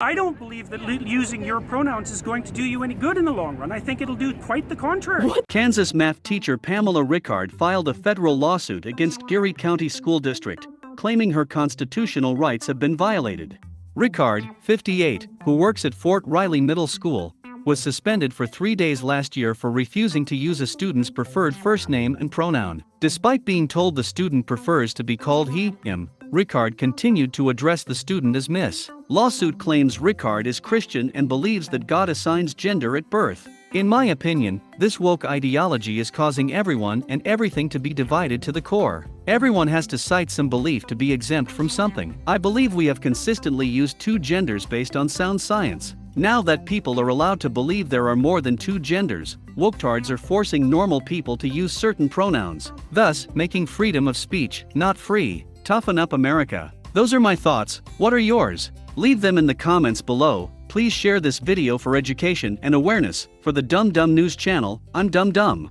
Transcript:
I don't believe that using your pronouns is going to do you any good in the long run. I think it'll do quite the contrary. Kansas math teacher Pamela Ricard filed a federal lawsuit against Geary County School District, claiming her constitutional rights have been violated. Ricard, 58, who works at Fort Riley Middle School, was suspended for three days last year for refusing to use a student's preferred first name and pronoun. Despite being told the student prefers to be called he, him, Ricard continued to address the student as Miss. Lawsuit claims Ricard is Christian and believes that God assigns gender at birth. In my opinion, this woke ideology is causing everyone and everything to be divided to the core. Everyone has to cite some belief to be exempt from something. I believe we have consistently used two genders based on sound science. Now that people are allowed to believe there are more than two genders, woketards are forcing normal people to use certain pronouns, thus making freedom of speech not free. Toughen up America. Those are my thoughts, what are yours? Leave them in the comments below. Please share this video for education and awareness. For the Dumb Dumb News channel, I'm Dumb Dumb.